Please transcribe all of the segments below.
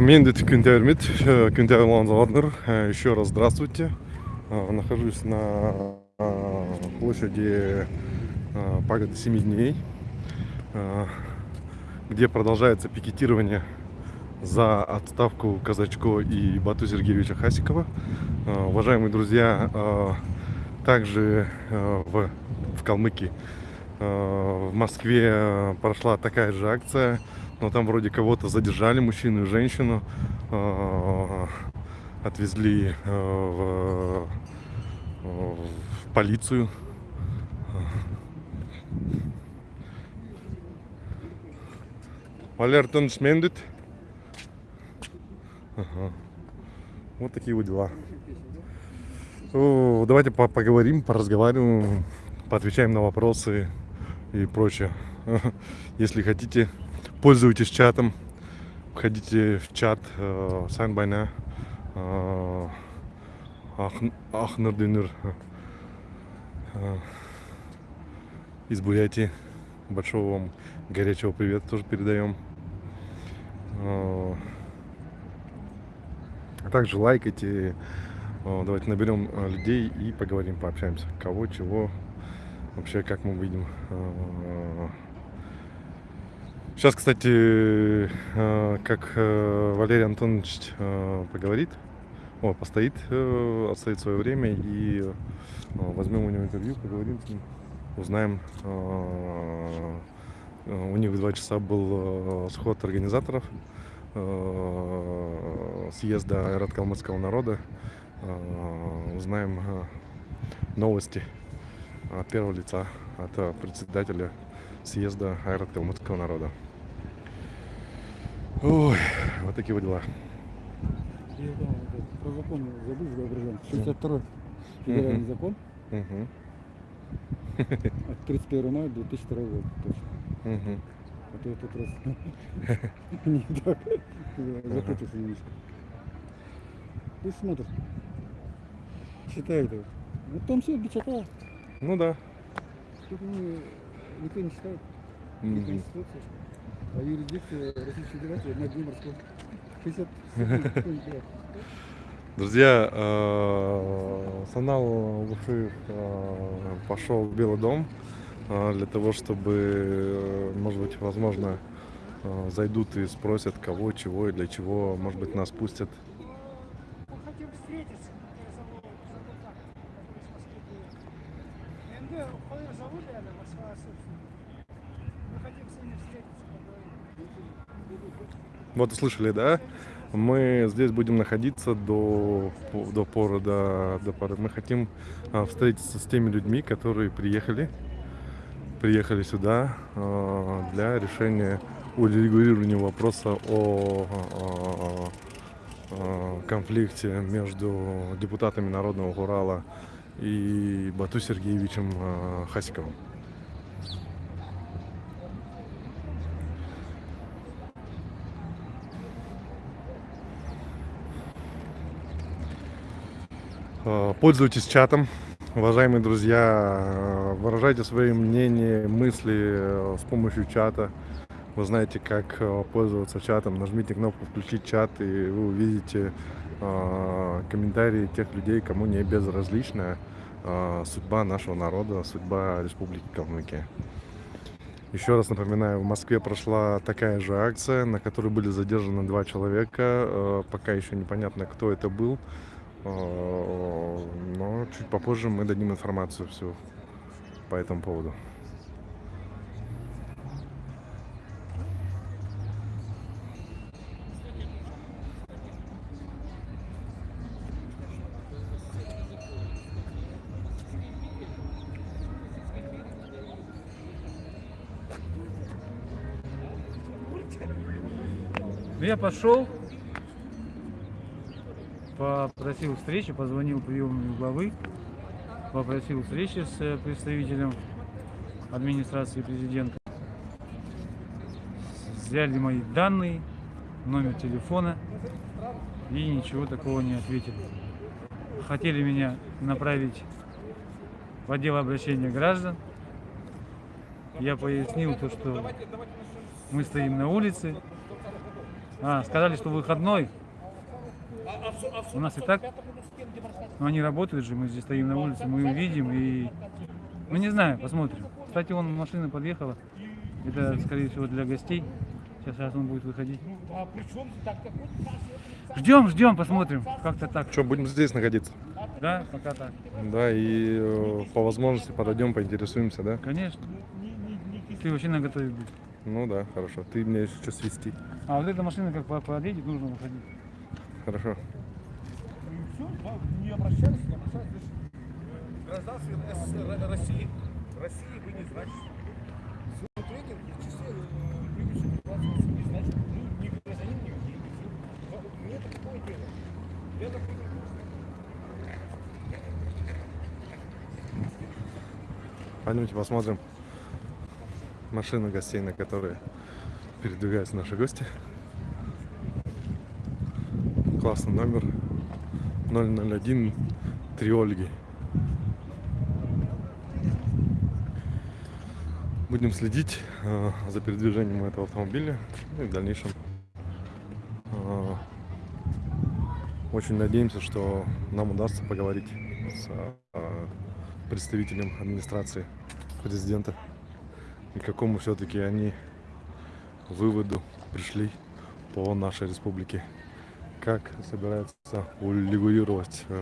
Мендит Кюнтермит, Кюнтер Ланзарднер. Еще раз здравствуйте. Э, Нахожусь на э, площади э, пагоды 7 дней, э, где продолжается пикетирование за отставку Казачко и Бату Сергеевича Хасикова. Э, Уважаемые друзья, э, также э, в, в Калмыкии, э, в Москве э, прошла такая же акция, но там вроде кого-то задержали, мужчину и женщину, отвезли в, в полицию. Валертон Шмендит. Ага. Вот такие вот дела. О, давайте по- поговорим, поразговариваем, поотвечаем на вопросы и прочее. Если хотите, пользуйтесь чатом, входите в чат э, Сайнбайна э, Ах- Ахнардинер э, из Бурятии. Большого вам горячего привета тоже передаем. Э, а также лайкайте. Э, Давайте наберем э, людей и поговорим, пообщаемся. Кого, чего, вообще как мы видим. Сейчас, кстати, э, как э, Валерий Антонович поговорит, о, постоит, отстоит свое время и возьмем у него интервью, поговорим с ним, узнаем. У них в два часа был сход организаторов съезда Айрат Калмыцкого народа. Э, Узнаем э, новости от первого лица, от э, председателя съезда Айрат Калмыцкого народа. Ой, вот такие вот дела. Я да, про закон забыл, Добрый 62 федеральный закон от 31 мая 2002 года. Точно. мгм. А то я раз не так запутался немножко. Пусть смотрит. Считает его. Вот там все бичата. Ну да. Тут не- никто не считает. Мгм. Конституция. А юрисдикция Российской Федерации на дне морском. 60 секунд, никто не считает. Друзья, э, Санал Луфы э, пошел в Белый дом э, для того, чтобы, может быть, возможно, зайдут и спросят, кого, чего и для чего, может быть, нас пустят. Мы хотим встретиться. Я забыл, забыл как, который из Москвы приехал. НД, Фаир зовут, наверное, Москва, собственно. Мы хотим с ними встретиться, поговорить. Вот услышали, да? Мы здесь будем находиться до, до поры, до, до поры. Мы хотим а, встретиться с теми людьми, которые приехали, приехали сюда а, для решения урегулирования вопроса о, а, а, конфликте между депутатами Народного Урала и Бату Сергеевичем Хасиковым. Пользуйтесь чатом, уважаемые друзья, э, выражайте свои мнения, мысли э, с помощью чата. Вы знаете, как э, пользоваться чатом. Нажмите кнопку «Включить чат» и вы увидите э, комментарии тех людей, кому не безразлична э, судьба нашего народа, судьба Республики Калмыкия. Еще раз напоминаю, в Москве прошла такая же акция, на которой были задержаны два человека. Э, Пока еще непонятно, кто это был. Э, Но чуть попозже мы дадим информацию всю по этому поводу. Ну, я пошел, попросил встречи, позвонил приемному главы, попросил встречи с э, представителем администрации президента. Взяли мои данные, номер телефона и ничего такого не ответили. Хотели меня направить в отдел обращения граждан. Я пояснил то, что мы стоим на улице. А, сказали, что выходной. У нас и так. Но они работают же, мы здесь стоим на улице, мы увидим и... Ну не знаю, посмотрим. Кстати, вон машина подъехала. Это, скорее всего, для гостей. Сейчас, сейчас он будет выходить. Ждем, ждем, посмотрим. Как-то так. Что, будем здесь находиться? Да, пока так. Да, и э, по возможности подойдем, поинтересуемся, да? Конечно. Ты вообще на готове будь. Ну да, хорошо. Ты меня сейчас свести. А вот эта машина как по- подъедет, нужно выходить. Хорошо. не обращались, не обращались. Гражданстве СССР России. России вы не значите. Свой тренинг в числе э, превыше 28 не значит. Ну, не гражданин, не не- не- Мне это какое дело? Я так понимаю. Пойдемте посмотрим машины гостей, на которые передвигаются наши гости. Классный номер 001 3 Ольги. Будем следить э, за передвижением этого автомобиля ну и в дальнейшем. э, очень надеемся, что нам удастся поговорить с э, представителем администрации президента и какому все-таки они выводу пришли по нашей республике. Как собираются урегулировать э,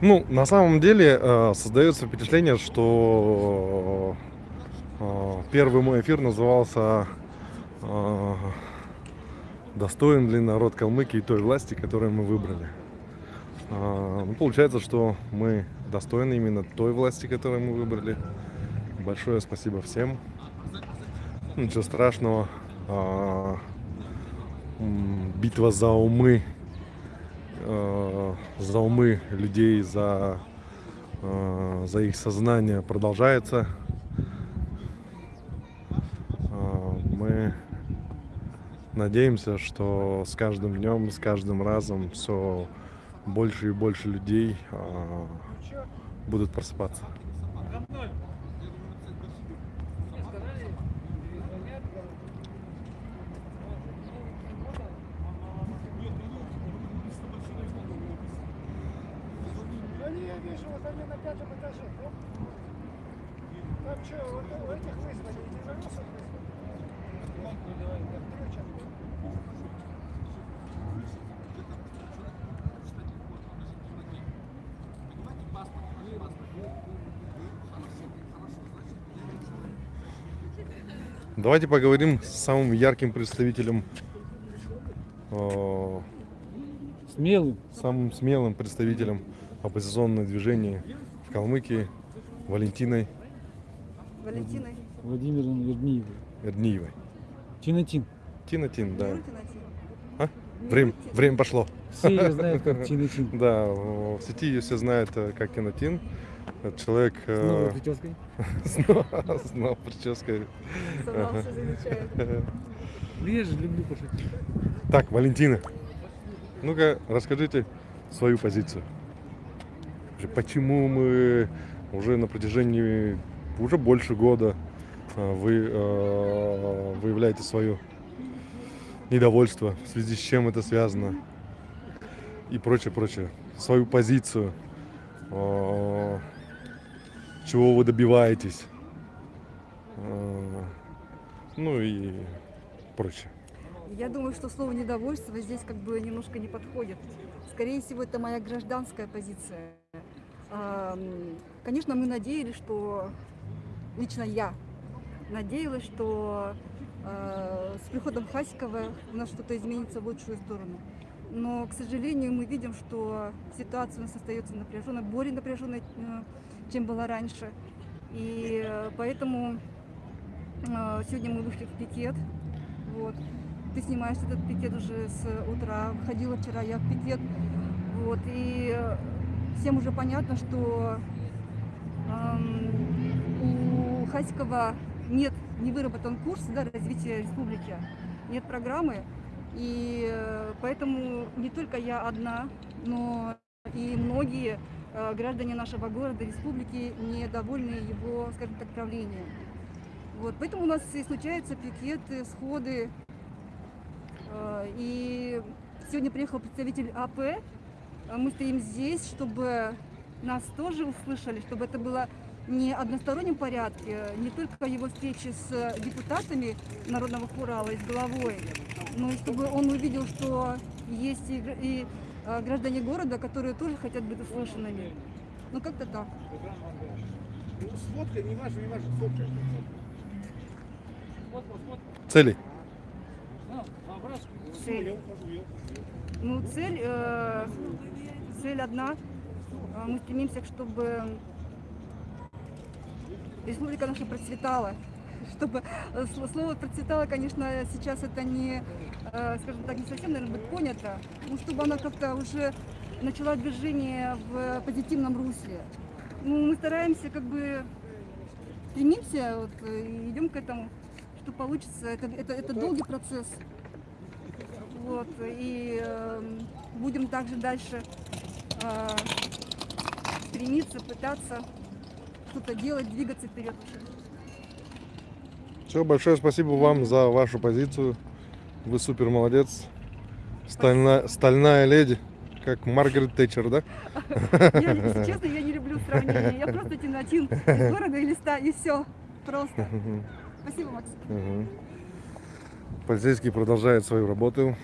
Ну, на самом деле э, создается впечатление, что э, первый мой эфир назывался э, «Достоин ли народ Калмыкии той власти, которую мы выбрали?». Э, ну, получается, что мы достойны именно той власти, которую мы выбрали. Большое спасибо всем. Ничего страшного. А, битва за умы э, за умы людей, за, за их сознание продолжается. Мы надеемся, что с каждым днем, с каждым разом все больше и больше людей э, будут просыпаться. Они, я вижу, вот они на пятом этаже, да? Там что, вот у этих вызвали, единороссов вызвали? Ключ откуда? Давайте поговорим с самым ярким представителем, э, Смелый. самым смелым представителем оппозиционного движения в Калмыкии, Валентиной Валентиной. Владимиром Верниевым. Эрниевой. Чинатин. Тина Тин, да. Валентина Тин. А? Время, время пошло. Все ее знают как Чинатин. Да, в сети ее все знают э, как Тина Тин. Это человек С новой э, прической. с но- с новой прической. Замечает. Ну, Я же люблю пошутить. Так, Валентина, ну-ка расскажите свою позицию. Почему мы уже на протяжении уже больше года э, вы э, выявляете свое недовольство, в связи с чем это связано и прочее, прочее. Свою позицию, э, чего вы добиваетесь, э, ну и прочее. Я думаю, что слово недовольство здесь как бы немножко не подходит. Скорее всего, это моя гражданская позиция. Ам, Конечно, мы надеялись, что лично я надеялась, что э, с приходом Хасикова у нас что-то изменится в лучшую сторону. Но, к сожалению, мы видим, что ситуация у нас остается напряженной, более напряженной, э, чем была раньше. И э, поэтому э, сегодня мы вышли в пикет. Вот. Ты снимаешь этот пикет уже с утра. Ходила вчера я в пикет. Вот. И э, всем уже понятно, что эм, у Хаськова нет, не выработан курс да, развития республики, нет программы. И поэтому не только я одна, но и многие граждане нашего города, республики недовольны его, скажем так, правлением. Вот, поэтому у нас и случаются пикеты, сходы. Э, И сегодня приехал представитель АП. Э, Мы стоим здесь, чтобы нас тоже услышали, чтобы это было не одностороннем порядке, не только его встречи с депутатами Народного хурала и с главой, но и чтобы он увидел, что есть и, и, э, граждане города, которые тоже хотят быть услышанными. Ну как-то так. Ну, Сфоткай, не важно, не важно, сфоткай. Цели? Цель. Ну, цель, э, цель одна. Э, Мы стремимся, чтобы республика наша процветала. Чтобы э, сл- слово процветала, конечно, сейчас это не, э, скажем так, не совсем, наверное, будет понято, но чтобы она как-то уже начала движение в позитивном русле. Ну, мы стараемся как бы стремимся, вот, э, и идем к этому, что получится. Это, это, это долгий процесс. Вот, и эм, будем также дальше э, стремиться, пытаться что-то делать, двигаться вперед. Все, большое спасибо вам за вашу позицию. Вы супер молодец. Стальная, стальная леди, как Маргарет Тэтчер, да? Я, если честно, я не люблю сравнения. Я просто тянатин из города и листа, и все. Просто. Спасибо, Макс. Мгм. Полицейский продолжает свою работу.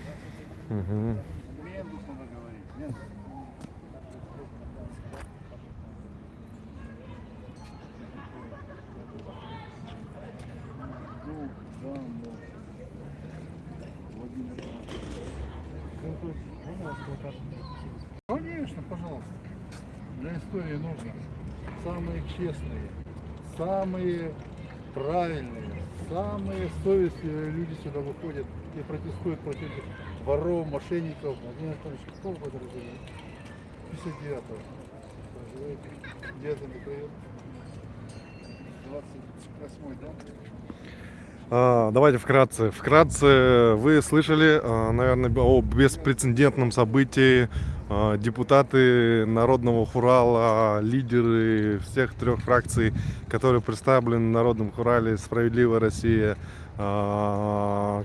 Конечно, пожалуйста. Для истории нужно. Самые честные, самые правильные, самые совестливые люди сюда выходят и протестуют против воров, мошенников. Владимир Анатольевич, какого года рождения? 59-го. Проживаете? Где-то Михаил? 28-й, да? А, Давайте вкратце. Вкратце вы слышали, а, наверное, о беспрецедентном событии. А, Депутаты Народного Хурала, лидеры всех трех фракций, которые представлены в Народном Хурале «Справедливая Россия»,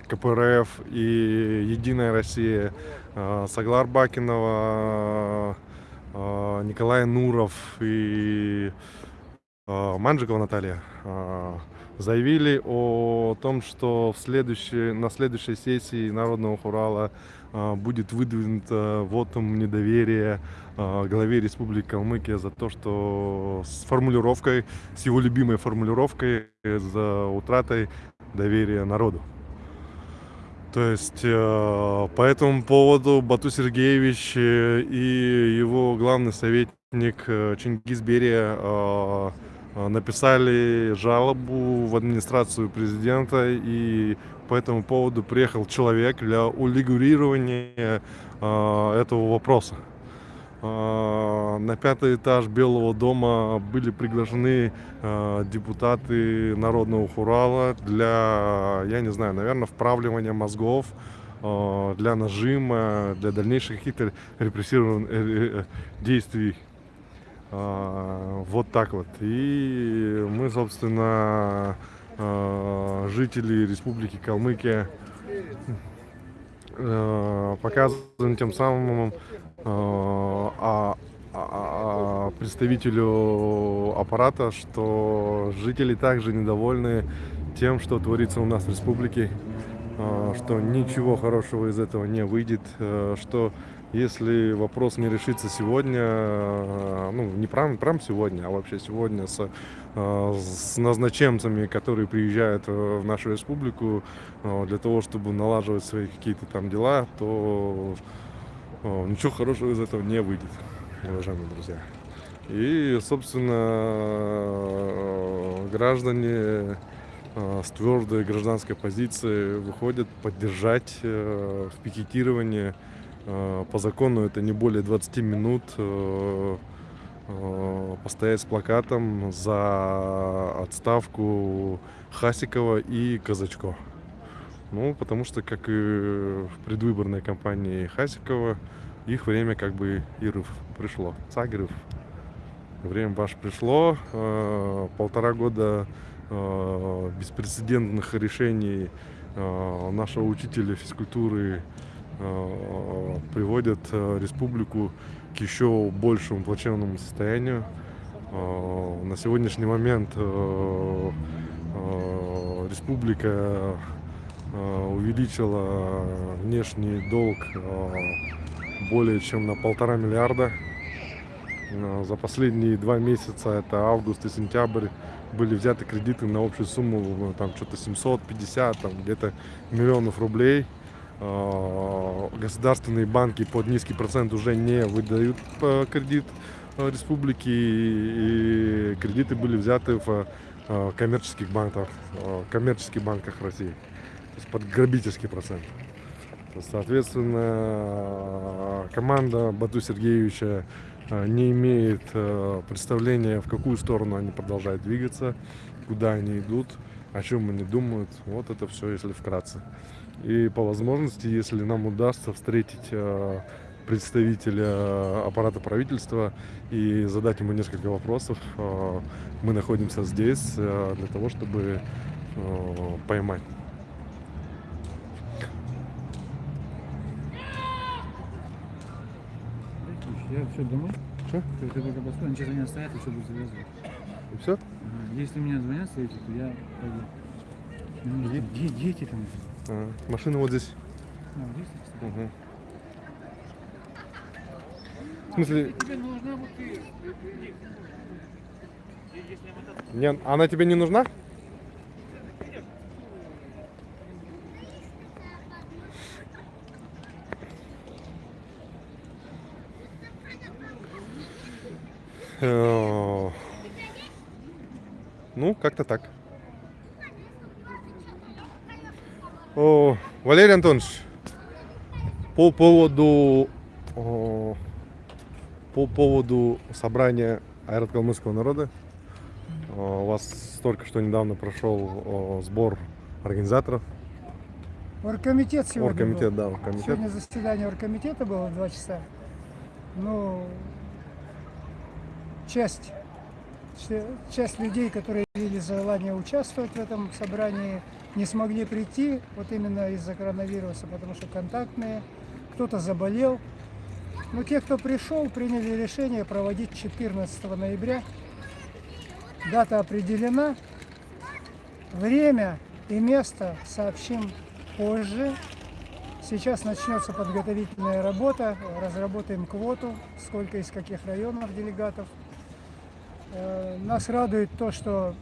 КПРФ и «Единая Россия», Саглар Бакинова, Николай Нуров и Манжикова Наталья заявили о том, что в на следующей сессии Народного Хурала а, будет выдвинуто вотум недоверия а, главе Республики Калмыкия за то, что с формулировкой, с его любимой формулировкой, э, за утратой доверия народу. То есть э, по этому поводу Бату Сергеевич э, и его главный советник э, Чингис Берия э, э, написали жалобу в администрацию президента и по этому поводу приехал человек для урегулирования э, этого вопроса. Э, На пятый этаж Белого дома были приглашены э, депутаты Народного Хурала для, я не знаю, наверное, вправливания мозгов, э, для нажима, для дальнейших каких-то репрессированных э, э, действий. А, Вот так вот. И мы, собственно, э, жители Республики Калмыкия э, показываем тем самым а- а- а- представителю аппарата, что жители также недовольны тем, что творится у нас в республике, что ничего хорошего из этого не выйдет, что если вопрос не решится сегодня, э, ну не прям, прям сегодня, а вообще сегодня с, э, с назначенцами, которые приезжают э, в нашу республику для того, чтобы налаживать свои какие-то там дела, то ничего хорошего из этого не выйдет, уважаемые друзья. И, собственно, граждане с твердой гражданской позицией выходят поддержать в пикетировании. Э, По закону это не более 20 минут. э, э, постоять с плакатом за отставку Хасикова и Казачко. Ну, потому что, как и в предвыборной кампании Хасикова, их время как бы Иров пришло. Цагров. Время ваше пришло. Полтора года беспрецедентных решений нашего учителя физкультуры приводят э, республику к еще большему плачевному состоянию. Э, На сегодняшний момент э, э, республика э, увеличила внешний долг э, более чем на полтора миллиарда. Э, За последние два месяца, это август и сентябрь, были взяты кредиты на общую сумму там что-то 750, там где-то миллионов рублей. Э, Государственные банки под низкий процент уже не выдают э, кредит э, республике, и кредиты были взяты в коммерческих банках, коммерческих банках России, то есть под грабительский процент. Соответственно, команда Бату Сергеевича не имеет представления, в какую сторону они продолжают двигаться, куда они идут, о чем они думают. Вот это все, если вкратце. И по возможности, если нам удастся встретить э, представителя аппарата правительства и задать ему несколько вопросов, э, мы находимся здесь э, для того, чтобы э, поймать Я все домой. Что? Только они сейчас меня стоят и все будут завязывать. И все? Если меня звонят эти, то я пойду. Дети там? А, машина вот здесь. А. Мгм. В смысле, не, она тебе не нужна? Э, Ну, как-то так. О, Валерий Антонович, по поводу о, по поводу собрания аэрокалмыцкого народа. О, У вас только что недавно прошел о, сбор организаторов. Оргкомитет сегодня Оргкомитет, был. да, оргкомитет. Сегодня заседание оргкомитета было в два часа. Ну, часть, часть людей, которые имели желание участвовать в этом собрании, не смогли прийти, вот именно из-за коронавируса, потому что контактные, кто-то заболел. Но те, кто пришел, приняли решение проводить 14 ноября. Дата определена. Время и место сообщим позже. Сейчас начнется подготовительная работа, разработаем квоту, сколько из каких районов делегатов. Э, Нас радует то, что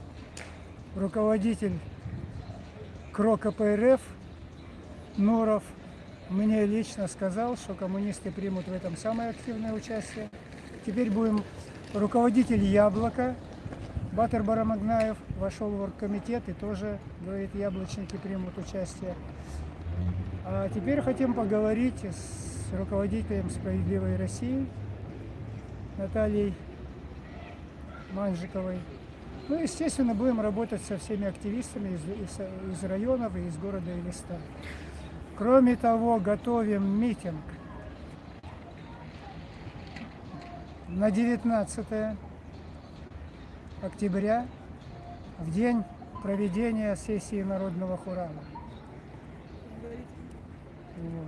руководитель КРО КПРФ Нуров мне лично сказал, что коммунисты примут в этом самое активное участие. Теперь будем руководитель Яблока Батыр Барамагнаев вошел в оргкомитет и тоже, говорит, яблочники примут участие. А теперь хотим поговорить с руководителем «Справедливой России» Натальей Манжиковой. Ну, естественно, будем работать со всеми активистами из, из- из районов и из города Элиста. Кроме того, готовим митинг на 19 октября, в день проведения сессии Народного Хурана. Вот.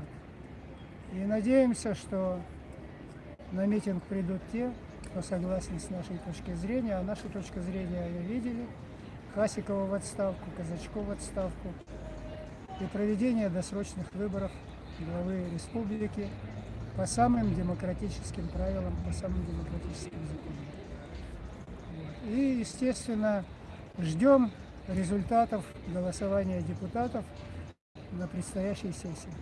И надеемся, что на митинг придут те, кто согласен с нашей точки зрения, а нашу точку зрения вы видели. Хасикова в отставку, Казачков в отставку и проведение досрочных выборов главы республики по самым демократическим правилам, по самым демократическим законам. И, естественно, ждем результатов голосования депутатов на предстоящей сессии.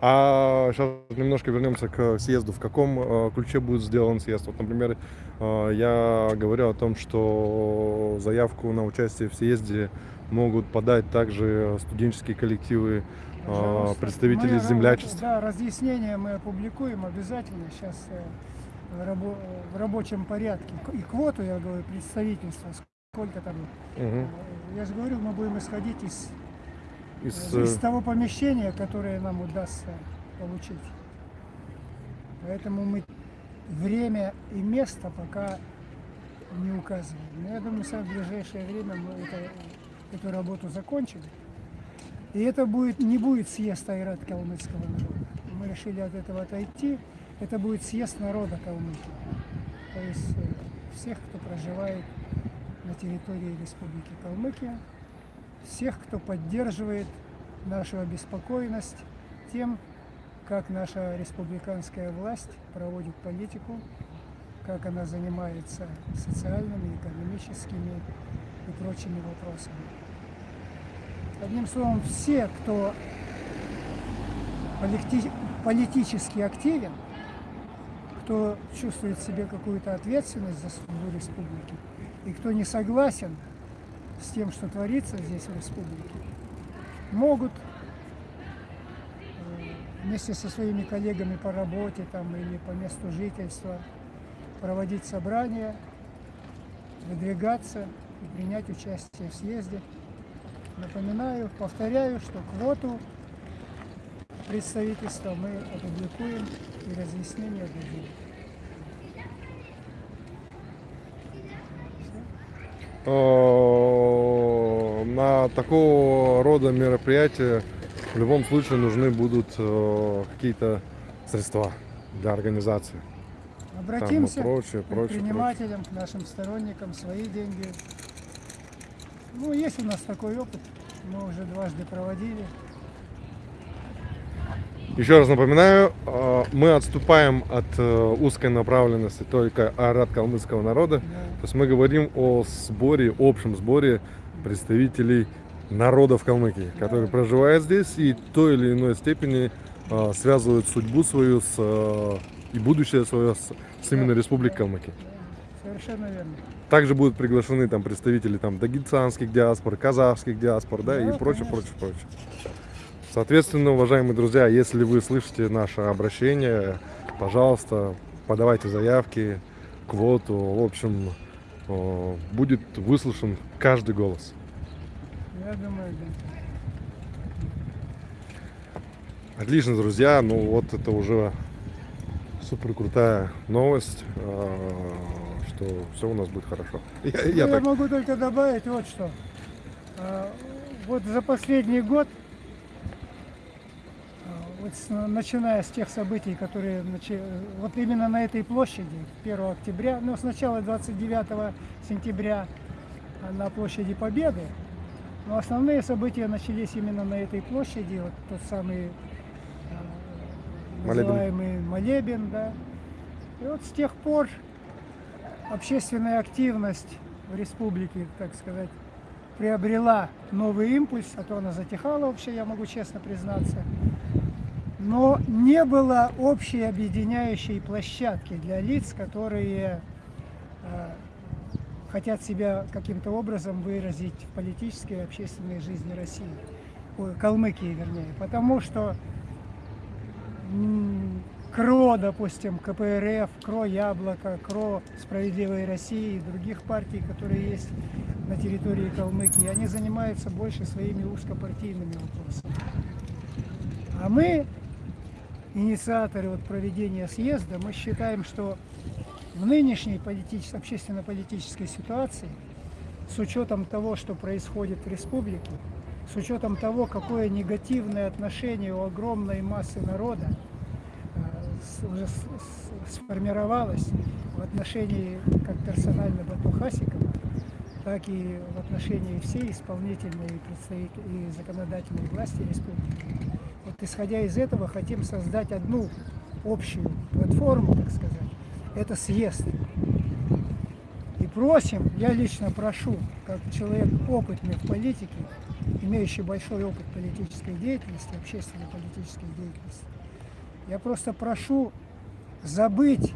А сейчас немножко вернемся к съезду. В каком э, ключе будет сделан съезд? Вот, например, э, я говорю о том, что заявку на участие в съезде могут подать также студенческие коллективы, а, Пожалуйста. представители Мы, землячества. Да, разъяснения мы опубликуем обязательно сейчас в, рабо- в рабочем порядке. И квоту, я говорю, представительства, сколько там. Э, Я же говорю, мы будем исходить из, Из, из э, того помещения, которое нам удастся получить. Поэтому мы время и место пока не указываем. Но я думаю, в самое ближайшее время мы это- эту работу закончим. И это будет, не будет съезд Айрат калмыцкого народа. Мы решили от этого отойти. Это будет съезд народа Калмыкии. То есть э, всех, кто проживает на территории Республики Калмыкия, всех, кто поддерживает нашу обеспокоенность тем, как наша республиканская власть проводит политику, как она занимается социальными, экономическими и прочими вопросами. Одним словом, все, кто полити- политически активен, кто чувствует в себе какую-то ответственность за судьбу республики, и кто не согласен с тем, что творится здесь в республике, могут э, вместе со своими коллегами по работе там, или по месту жительства проводить собрания, выдвигаться и принять участие в съезде. Напоминаю, повторяю, что квоту представительства мы опубликуем и разъяснения дадим. э, на такого рода мероприятия в любом случае нужны будут э, какие-то средства для организации. Обратимся Там прочее, к прочее, предпринимателям, к нашим сторонникам, свои деньги. Ну, есть у нас такой опыт, мы уже дважды проводили. Еще раз напоминаю, э, мы отступаем от э, узкой направленности только арат калмыцкого народа. Да. То есть мы говорим о сборе, общем сборе представителей народов Калмыкии, которые проживают здесь и в той или иной степени э, связывают судьбу свою с, э, и будущее свое с, с именно Республикой Калмыкия. Совершенно верно. Также будут приглашены там представители там дагестанских диаспор, казахских диаспор, да, и Да, прочее, конечно. прочее, прочее. Соответственно, уважаемые друзья, если вы слышите наше обращение, пожалуйста, подавайте заявки, квоту. В общем, будет выслушан каждый голос. Я думаю, да. Отлично, друзья. Ну вот это уже супер крутая новость, э, что все у нас будет хорошо. Я, Ну, я я так могу только добавить вот что. А, Вот за последний год, а, вот с- начиная с тех событий, которые вот именно на этой площади 1 октября, ну сначала 29 сентября а, на площади Победы, но основные события начались именно на этой площади, вот тот самый Молебен. называемый молебен, да. И вот с тех пор общественная активность в республике, так сказать, приобрела новый импульс, а то она затихала вообще, я могу честно признаться. Но не было общей объединяющей площадки для лиц, которые э, хотят себя каким-то образом выразить в политической и общественной жизни России, Ой, Калмыкии вернее. Потому что КРО, допустим, КПРФ, КРО Яблоко, КРО Справедливой России и других партий, которые есть на территории Калмыкии, они занимаются больше своими узкопартийными вопросами. А мы, инициаторы вот проведения съезда, мы считаем, что в нынешней политичес- общественно-политической ситуации, с учетом того, что происходит в республике, с учетом того, какое негативное отношение у огромной массы народа э, уже сформировалось в отношении как персонально Бату Хасикова, так и в отношении всей исполнительной и законодательной власти республики. Вот исходя из этого хотим создать одну общую платформу, так сказать. Это съезд. И просим, я лично прошу, как человек опытный в политике, имеющий большой опыт политической деятельности, общественной политической деятельности, я просто прошу забыть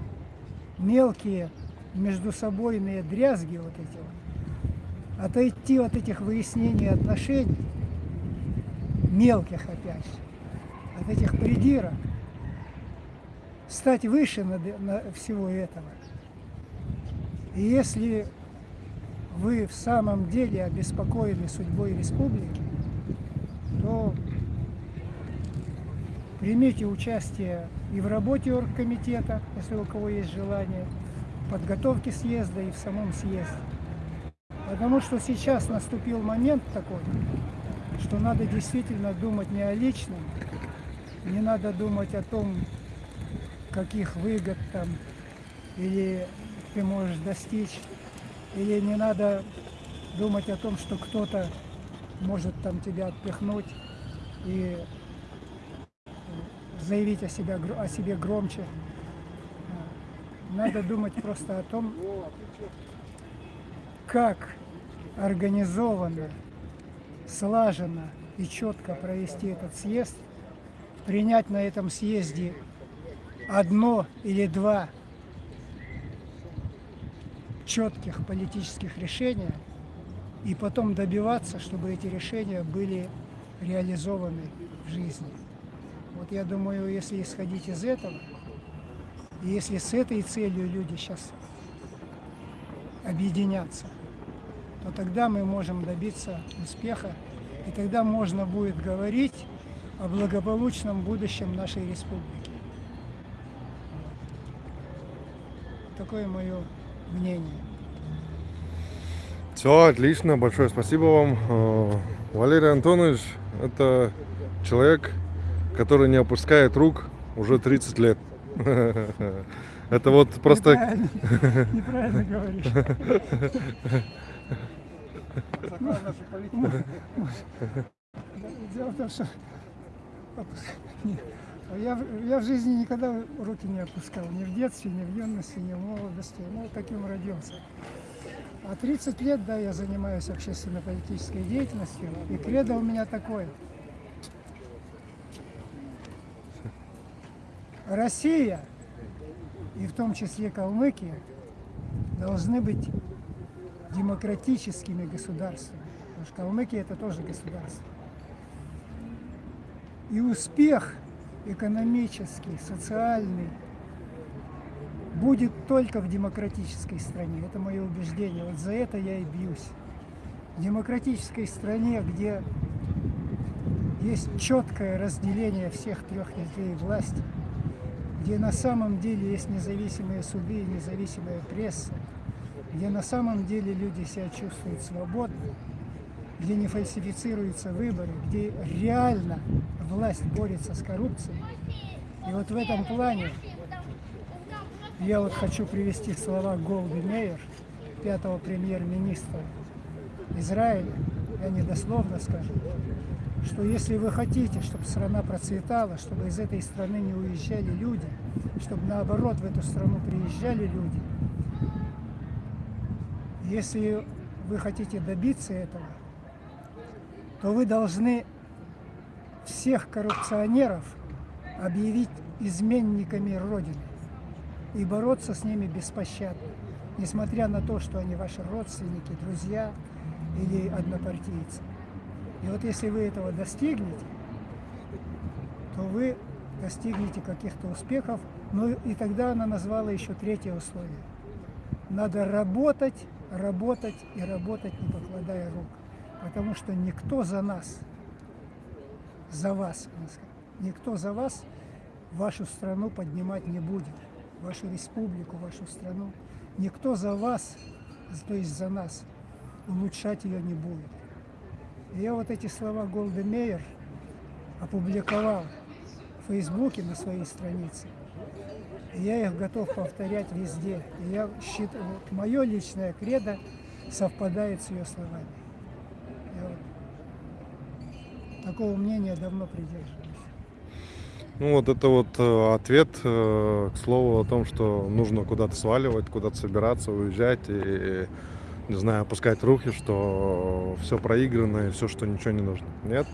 мелкие междусобойные дрязги вот эти вот, отойти от этих выяснений отношений, мелких опять же, от этих придирок, стать выше над- на всего этого. И если вы в самом деле обеспокоены судьбой республики, то примите участие и в работе оргкомитета, если у кого есть желание, в подготовке съезда и в самом съезде. Потому что сейчас наступил момент такой, что надо действительно думать не о личном, не надо думать о том, каких выгод там или ты можешь достичь, или не надо думать о том, что кто-то может там тебя отпихнуть и заявить о, себя, о себе громче. Надо думать просто о том, как организованно, слаженно и четко провести этот съезд, принять на этом съезде одно или два четких политических решения и потом добиваться, чтобы эти решения были реализованы в жизни. Вот я думаю, если исходить из этого, и если с этой целью люди сейчас объединятся, то тогда мы можем добиться успеха, и тогда можно будет говорить о благополучном будущем нашей республики. Такое мое мнение. Все, отлично, большое спасибо вам. Э, Валерий Антонович – это человек, который не опускает рук уже 30 лет. Это вот просто... Неправильно, неправильно говоришь. Дело в том, что я, в- я в жизни никогда руки не опускал, ни в детстве, ни в юности, ни в молодости. Ну, таким родился. А 30 лет, да, я занимаюсь общественно-политической деятельностью, и кредо у меня такое. Россия, и в том числе Калмыкия, должны быть демократическими государствами. Потому что Калмыкия это тоже государство. И успех экономический, социальный будет только в демократической стране. Это мое убеждение. Вот за это я и бьюсь. В демократической стране, где есть четкое разделение всех трех ветвей власти, где на самом деле есть независимые суды и независимая пресса, где на самом деле люди себя чувствуют свободно, где не фальсифицируются выборы, где реально власть борется с коррупцией. И вот в этом плане я вот хочу привести слова Голди Мейер, пятого премьер-министра Израиля, я недословно скажу, что если вы хотите, чтобы страна процветала, чтобы из этой страны не уезжали люди, чтобы наоборот в эту страну приезжали люди, если вы хотите добиться этого, то вы должны всех коррупционеров объявить изменниками Родины и бороться с ними беспощадно, несмотря на то, что они ваши родственники, друзья или однопартийцы. И вот если вы этого достигнете, то вы достигнете каких-то успехов. Ну и тогда она назвала еще третье условие. Надо работать, работать и работать, не покладая рук. Потому что никто за нас, за вас, никто за вас вашу страну поднимать не будет, вашу республику, вашу страну. Никто за вас, то есть за нас, улучшать ее не будет. И я вот эти слова Голды Мейер опубликовал в Фейсбуке на своей странице. И я их готов повторять везде. И я считаю, мое личное кредо совпадает с ее словами. Я вот такого мнения давно придерживаюсь. Ну вот это вот э, ответ, э, к слову, о том, что нужно куда-то сваливать, куда-то собираться, уезжать и, не знаю, опускать руки, что все проиграно и все, что ничего не нужно. Нет?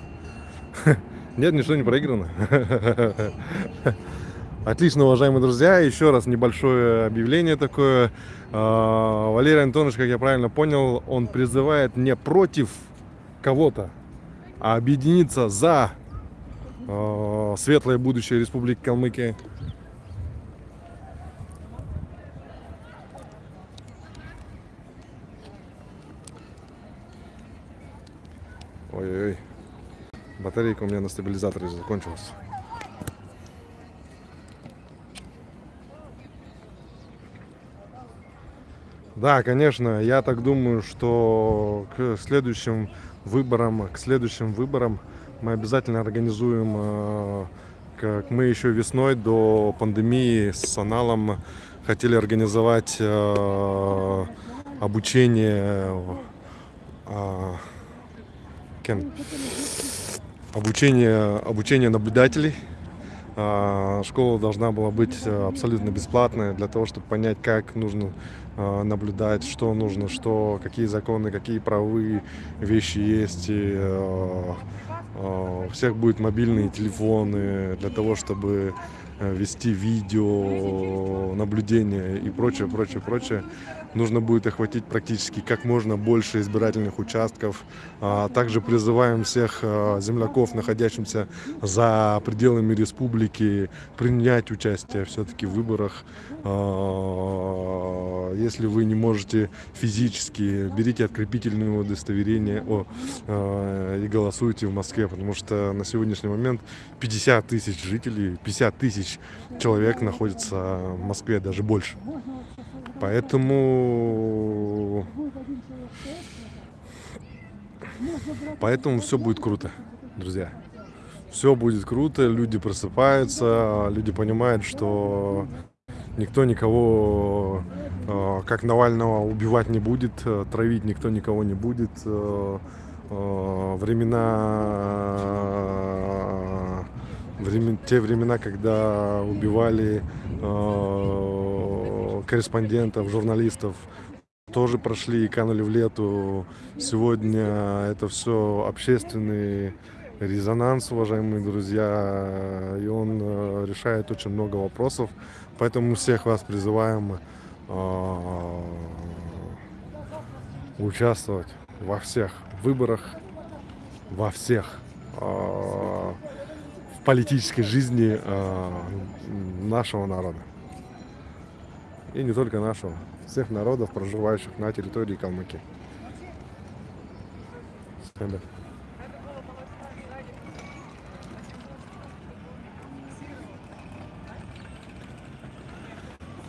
Нет, ничего не проиграно. Отлично, уважаемые друзья. Еще раз небольшое объявление такое. А, Валерий Антонович, как я правильно понял, он призывает не против кого-то, объединиться за а, светлое будущее Республики Калмыкия. Ой-ой-ой. Батарейка у меня на стабилизаторе закончилась. Да, конечно, я так думаю, что к следующим выборам, к следующим выборам мы обязательно организуем, э, как мы еще весной до пандемии с Аналом хотели организовать э, обучение э, кем? обучение обучение наблюдателей а, Школа должна была быть э, абсолютно бесплатная для того, чтобы понять, как нужно э, наблюдать, что нужно, что, какие законы, какие правовые вещи есть. И, э, у всех будут мобильные телефоны для того, чтобы вести видео, наблюдение и прочее, прочее, прочее нужно будет охватить практически как можно больше избирательных участков. А также призываем всех а, земляков, находящихся за пределами республики, принять участие все-таки в выборах. А, если вы не можете физически, берите открепительное удостоверение о, и голосуйте в Москве, потому что на сегодняшний момент 50 тысяч жителей, 50 тысяч человек находится в Москве, даже больше. Поэтому... Поэтому все будет круто, друзья. Все будет круто, люди просыпаются, люди понимают, что никто никого, э, как Навального, убивать не будет, э, травить никто никого не будет. Э, времена, времен, те времена, когда убивали корреспондентов, журналистов тоже прошли и канули в лету. Сегодня это все общественный резонанс, уважаемые друзья, и он э, решает очень много вопросов. Поэтому всех вас призываем э, участвовать во всех выборах, во всех э, в политической жизни нашего народа и не только нашего, всех народов, проживающих на территории Калмыкии.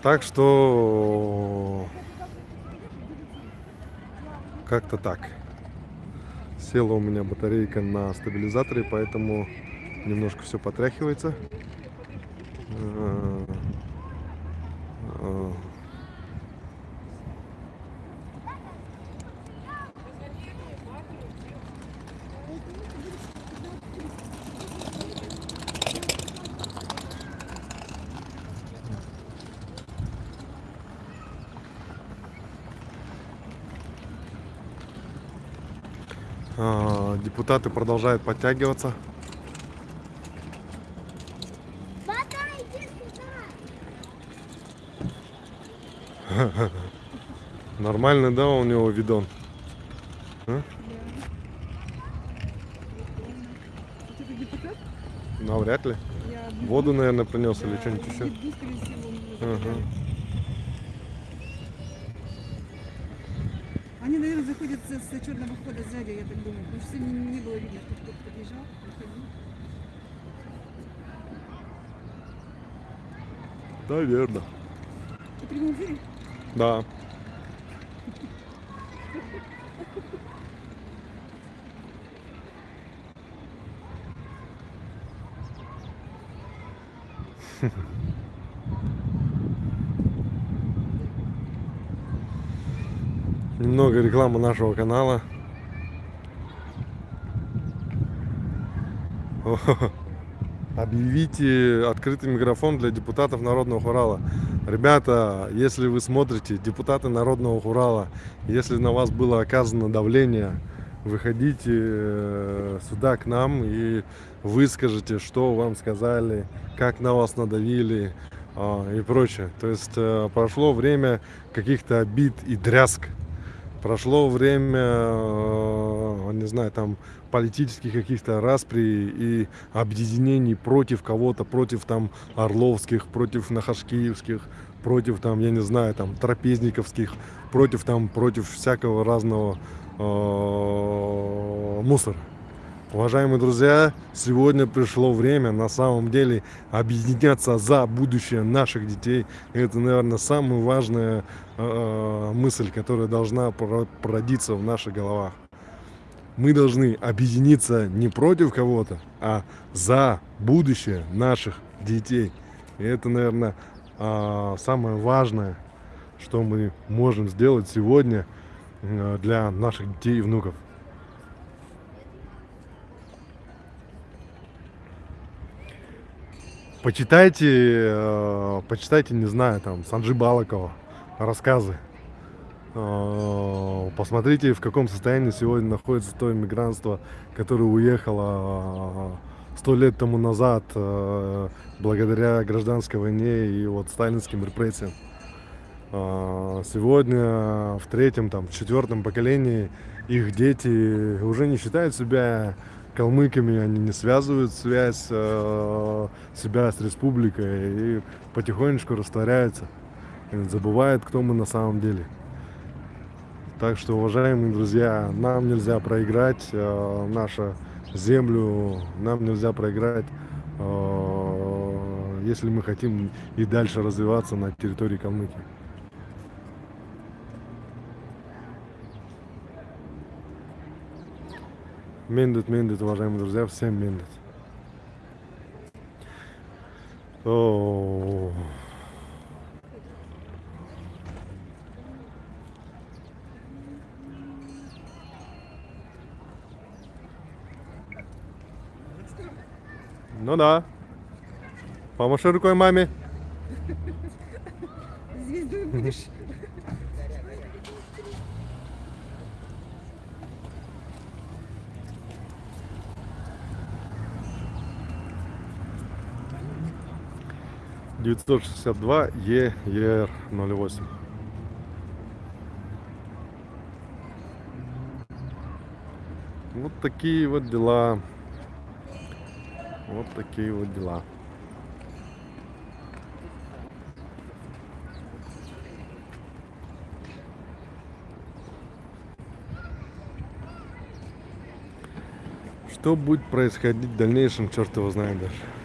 Так что как-то так. Села у меня батарейка на стабилизаторе, поэтому немножко все потряхивается. Депутаты продолжают подтягиваться. Нормальный, да, у него видон? А? Навряд ли. Воду, наверное, принес или что-нибудь еще. Ага. Они, наверное, заходят с, с черного хода сзади, я так думаю. Потому что не, не было видно, что кто-то подъезжал, проходил. Наверное. Ты эфире? Да. Рекламы нашего канала. Объявите открытый микрофон для депутатов Народного Урала. Ребята, если вы смотрите, депутаты Народного Урала, если на вас было оказано давление, выходите э, сюда к нам и выскажите, что вам сказали, как на вас надавили а, и прочее. То есть э, прошло время каких-то обид и дрязг. Прошло время, э, не знаю, там политических каких-то распри и объединений против кого-то, против там Орловских, против Нахашкиевских, против там, я не знаю, там Трапезниковских, против там, против всякого разного э, мусора. Уважаемые друзья, сегодня пришло время на самом деле объединяться за будущее наших детей. Это, наверное, самая важная э, мысль, которая должна породиться в наших головах. Мы должны объединиться не против кого-то, а за будущее наших детей. И это, наверное, э, самое важное, что мы можем сделать сегодня э, для наших детей и внуков. Почитайте, э, почитайте, не знаю, там, Санджи Балакова, рассказы. Э, посмотрите, в каком состоянии сегодня находится то иммигрантство, которое уехало э, сто лет тому назад э, благодаря гражданской войне и вот сталинским репрессиям. Э, сегодня в третьем, там, в четвертом поколении их дети уже не считают себя калмыками, они не связывают связь э, себя с республикой и потихонечку растворяются, забывают, кто мы на самом деле. Так что, уважаемые друзья, нам нельзя проиграть э, нашу землю, нам нельзя проиграть, э, если мы хотим и дальше развиваться на территории Калмыкии. Мендет, мендет, уважаемые друзья, всем мендет. О, Ну да. Помаши рукой маме. Звездой будешь. 962 ЕР 08. Вот такие вот дела. Вот такие вот дела. Что будет происходить в дальнейшем, черт его знает даже.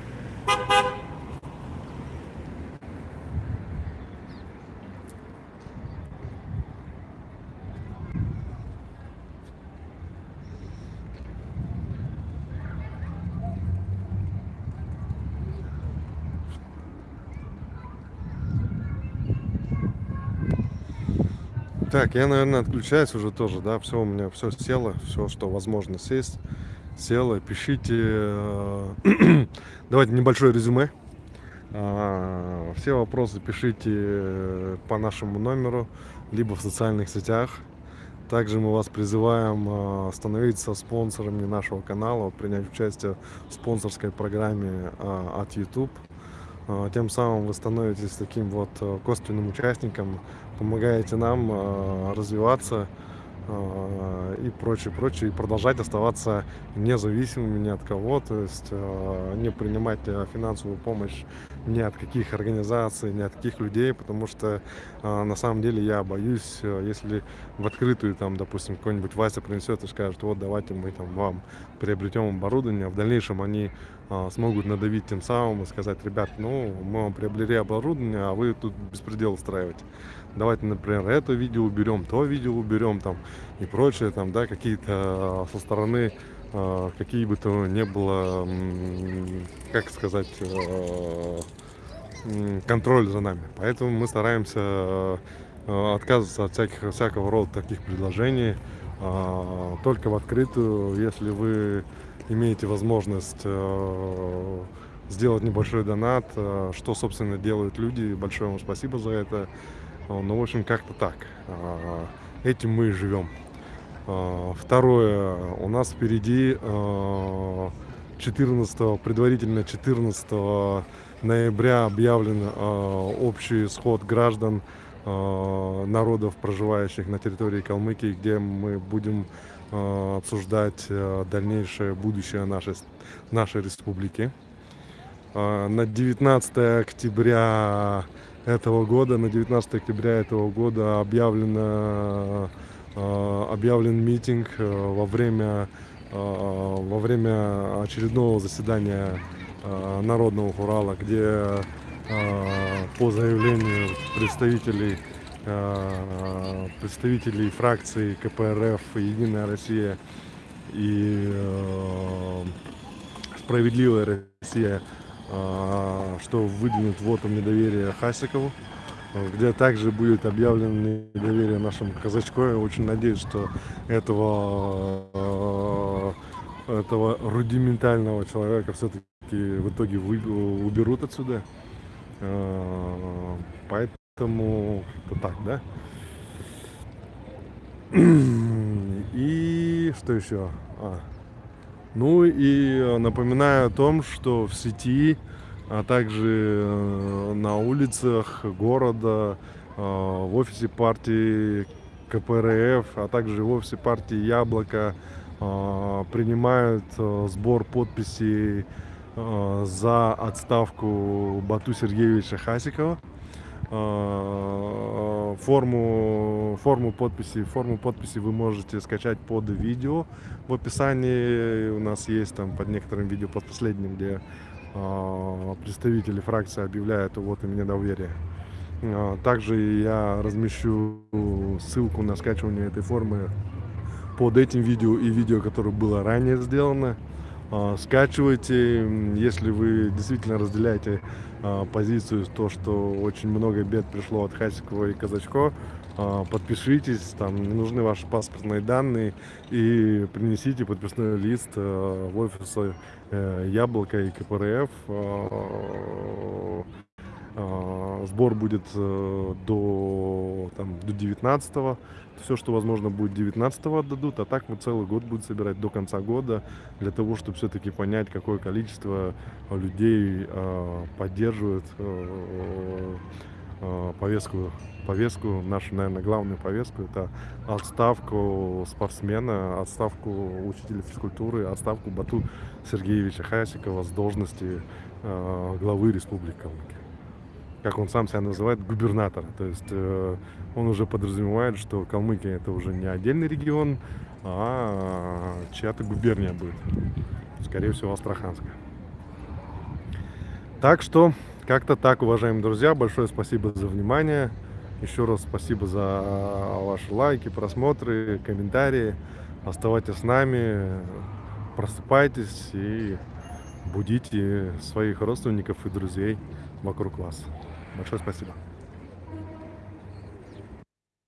Так, я, наверное, отключаюсь уже тоже, да, все у меня все село, все, что возможно сесть, село. Пишите, э, давайте небольшое резюме. А, все вопросы пишите по нашему номеру, либо в социальных сетях. Также мы вас призываем э, становиться спонсорами нашего канала, принять участие в спонсорской программе э, от YouTube. Тем самым вы становитесь таким вот косвенным участником помогаете нам э, развиваться э, и прочее, прочее, и продолжать оставаться независимыми ни от кого, то есть э, не принимать финансовую помощь ни от каких организаций, ни от каких людей, потому что на самом деле я боюсь, если в открытую, там, допустим, какой-нибудь Вася принесет и скажет, вот давайте мы там вам приобретем оборудование, а в дальнейшем они смогут надавить тем самым и сказать, ребят, ну, мы вам приобрели оборудование, а вы тут беспредел устраиваете давайте, например, это видео уберем, то видео уберем, там, и прочее, там, да, какие-то а, со стороны, э, какие бы то ни было, как сказать, контроль за нами. Поэтому мы стараемся отказываться от всяких, всякого рода таких предложений, только в открытую, если вы имеете возможность э, сделать небольшой донат, э, что, собственно, делают люди. Большое вам спасибо за это. Ну, в общем, как-то так. Этим мы и живем. Второе, у нас впереди а, 14, предварительно 14 ноября объявлен общий сход граждан народов, проживающих на территории Калмыкии, где мы будем обсуждать а, дальнейшее будущее нашей, нашей республики. А, На 19 октября этого года, на 19 октября этого года объявлено, объявлен митинг во время, во время очередного заседания Народного Урала, где по заявлению представителей представителей фракций КПРФ Единая Россия и э, Справедливая Россия, а, что выдвинут вотом недоверия Хасикову, э, где также будет объявлено недоверие нашему казачку. Я очень надеюсь, что этого, э, этого рудиментального человека все-таки в итоге уберут отсюда. Э, Поэтому это так, да? И что еще? А. Ну и э, напоминаю о том, что в сети, а также э, на улицах города, э, в офисе партии КПРФ, а также в офисе партии Яблоко принимают сбор подписей за отставку Бату Сергеевича Хасикова. Э, Форму, форму подписи, форму подписи вы можете скачать под видео. В описании у нас есть там под некоторым видео, под последним, где э, представители фракции объявляют вот и недоверие. Э, Также я размещу ссылку на скачивание этой формы под этим видео и видео, которое было ранее сделано. А, Скачивайте, если вы действительно разделяете а, позицию, то, что очень много бед пришло от Хасикова и Казачко, а, подпишитесь, там не нужны ваши паспортные данные и принесите подписной лист э, в офис э, Яблоко и КПРФ. А, а, Сбор будет э, до, там, до 19 -го. Все, что возможно, будет 19 отдадут, а так мы целый год будем собирать до конца года для того, чтобы все-таки понять, какое количество людей э, поддерживает э, э, повестку, повестку, нашу, наверное, главную повестку, это отставку спортсмена, отставку учителя физкультуры, отставку Бату Сергеевича Хасикова с должности главы Республики как он сам себя называет, губернатора. То есть э, он уже подразумевает, что Калмыкия это уже не отдельный регион, а чья-то губерния будет. Скорее всего, Астраханская. Так что, как-то так, уважаемые друзья. Большое спасибо за внимание. Еще раз спасибо за ваши лайки, просмотры, комментарии. Оставайтесь с нами, просыпайтесь и будите своих родственников и друзей вокруг вас. Большое спасибо.